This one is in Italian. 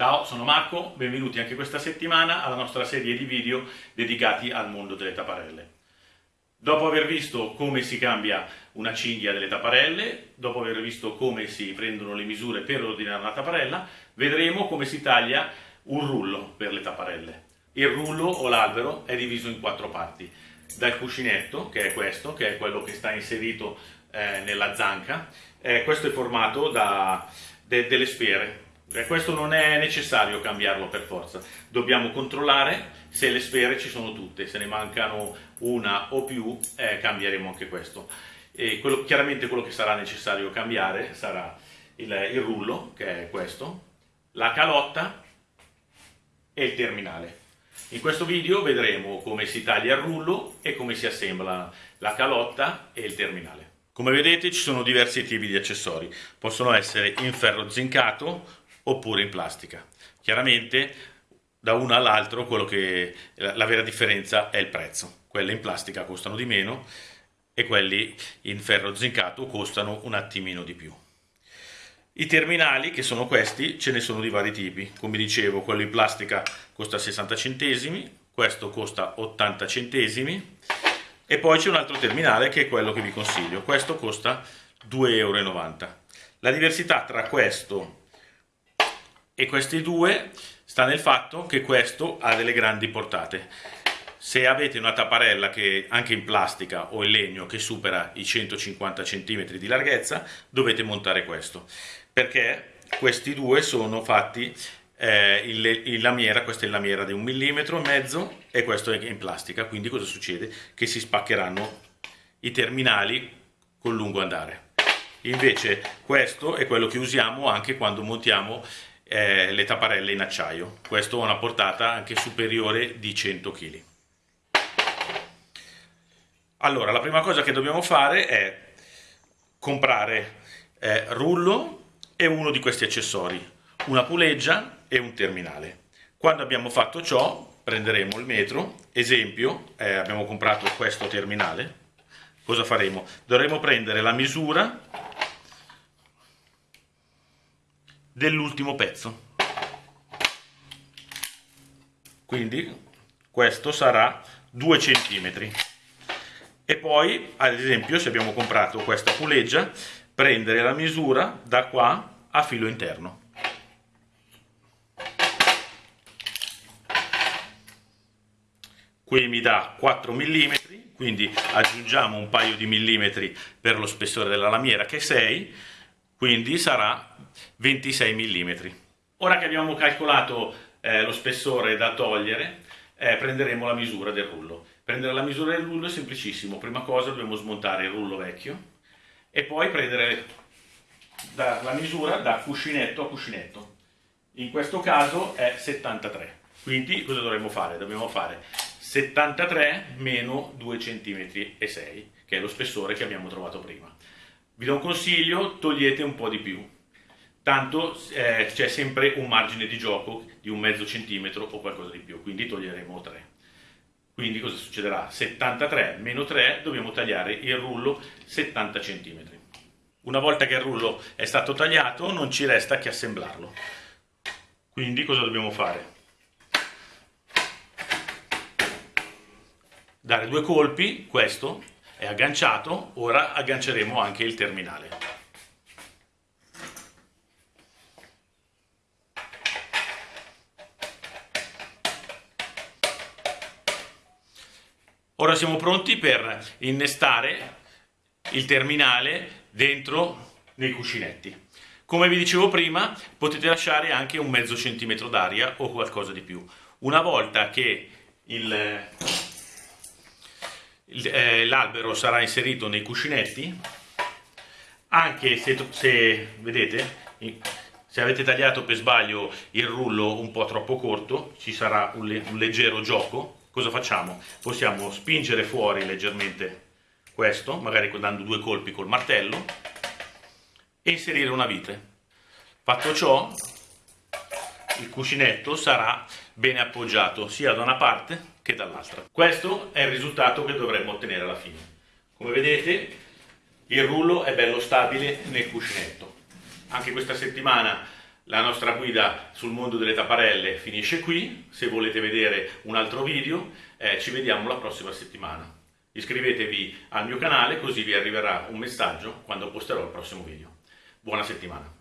Ciao, sono Marco, benvenuti anche questa settimana alla nostra serie di video dedicati al mondo delle tapparelle. Dopo aver visto come si cambia una cinghia delle tapparelle, dopo aver visto come si prendono le misure per ordinare una tapparella, vedremo come si taglia un rullo per le tapparelle. Il rullo o l'albero è diviso in quattro parti, dal cuscinetto, che è questo, che è quello che sta inserito eh, nella zanca, eh, questo è formato da de delle sfere, e questo non è necessario cambiarlo per forza, dobbiamo controllare se le sfere ci sono tutte, se ne mancano una o più eh, cambieremo anche questo. E quello, chiaramente quello che sarà necessario cambiare sarà il, il rullo, che è questo, la calotta e il terminale. In questo video vedremo come si taglia il rullo e come si assembla la calotta e il terminale. Come vedete ci sono diversi tipi di accessori, possono essere in ferro zincato oppure in plastica. Chiaramente da uno all'altro la vera differenza è il prezzo. Quelli in plastica costano di meno e quelli in ferro zincato costano un attimino di più. I terminali, che sono questi, ce ne sono di vari tipi. Come dicevo, quello in plastica costa 60 centesimi, questo costa 80 centesimi e poi c'è un altro terminale che è quello che vi consiglio. Questo costa 2,90 euro. La diversità tra questo e questi due sta nel fatto che questo ha delle grandi portate. Se avete una tapparella che anche in plastica o in legno che supera i 150 cm di larghezza, dovete montare questo, perché questi due sono fatti eh, in, in lamiera, questa è in lamiera di un millimetro e mezzo e questo è in plastica, quindi cosa succede? Che si spaccheranno i terminali col lungo andare. Invece questo è quello che usiamo anche quando montiamo eh, le tapparelle in acciaio. Questo ha una portata anche superiore di 100 kg. Allora, la prima cosa che dobbiamo fare è comprare eh, rullo e uno di questi accessori, una puleggia e un terminale. Quando abbiamo fatto ciò, prenderemo il metro, esempio, eh, abbiamo comprato questo terminale, cosa faremo? Dovremo prendere la misura dell'ultimo pezzo. Quindi questo sarà 2 cm. E poi, ad esempio, se abbiamo comprato questa puleggia, prendere la misura da qua a filo interno. Qui mi dà 4 mm, quindi aggiungiamo un paio di millimetri per lo spessore della lamiera che è 6 quindi sarà 26 mm. Ora che abbiamo calcolato eh, lo spessore da togliere, eh, prenderemo la misura del rullo. Prendere la misura del rullo è semplicissimo, prima cosa dobbiamo smontare il rullo vecchio e poi prendere la misura da cuscinetto a cuscinetto. In questo caso è 73, quindi cosa dovremmo fare? Dobbiamo fare 73 meno 2 cm 6, che è lo spessore che abbiamo trovato prima. Vi do un consiglio, togliete un po' di più, tanto eh, c'è sempre un margine di gioco di un mezzo centimetro o qualcosa di più, quindi toglieremo 3. Quindi cosa succederà? 73 meno 3 dobbiamo tagliare il rullo 70 cm. Una volta che il rullo è stato tagliato non ci resta che assemblarlo. Quindi cosa dobbiamo fare? Dare due colpi, questo, è agganciato, ora agganceremo anche il terminale. Ora siamo pronti per innestare il terminale dentro nei cuscinetti. Come vi dicevo prima, potete lasciare anche un mezzo centimetro d'aria o qualcosa di più. Una volta che il l'albero sarà inserito nei cuscinetti. Anche se, se vedete se avete tagliato per sbaglio il rullo un po' troppo corto ci sarà un, un leggero gioco. Cosa facciamo? possiamo spingere fuori leggermente questo magari dando due colpi col martello e inserire una vite fatto ciò il cuscinetto sarà bene appoggiato sia da una parte che dall'altra. Questo è il risultato che dovremmo ottenere alla fine. Come vedete il rullo è bello stabile nel cuscinetto. Anche questa settimana La nostra guida sul mondo delle tapparelle finisce qui, se volete vedere un altro video eh, ci vediamo la prossima settimana. Iscrivetevi al mio canale così vi arriverà un messaggio quando posterò il prossimo video. Buona settimana!